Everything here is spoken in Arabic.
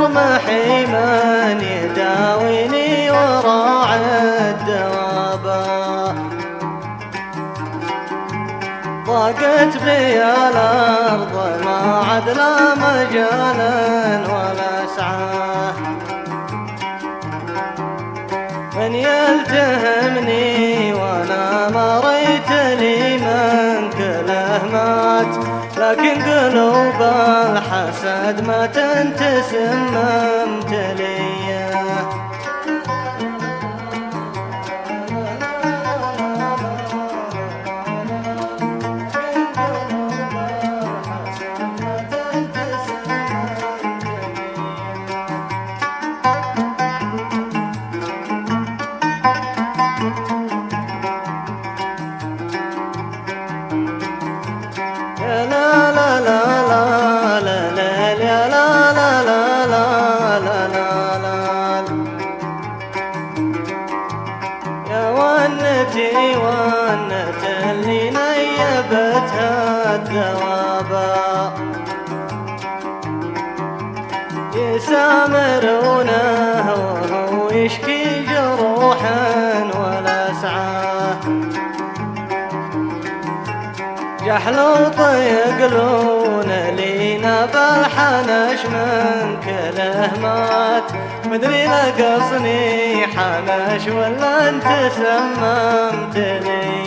يرمحي من يداويني وراعي الدوابا ضاقت بي الأرض ما عد لا مجالا ولا سعاه من يلتهمني وأنا مريت لي من كله مات لكن قلوب الحسد ما تنتسممت لي اللي نيبتها الدوابا يسامرونه وهو يشكي جروحا ولا سعاه جحلوط يقلون لينا بالحنش من كله مات مدري لقصني حلاش ولا انت سممت لي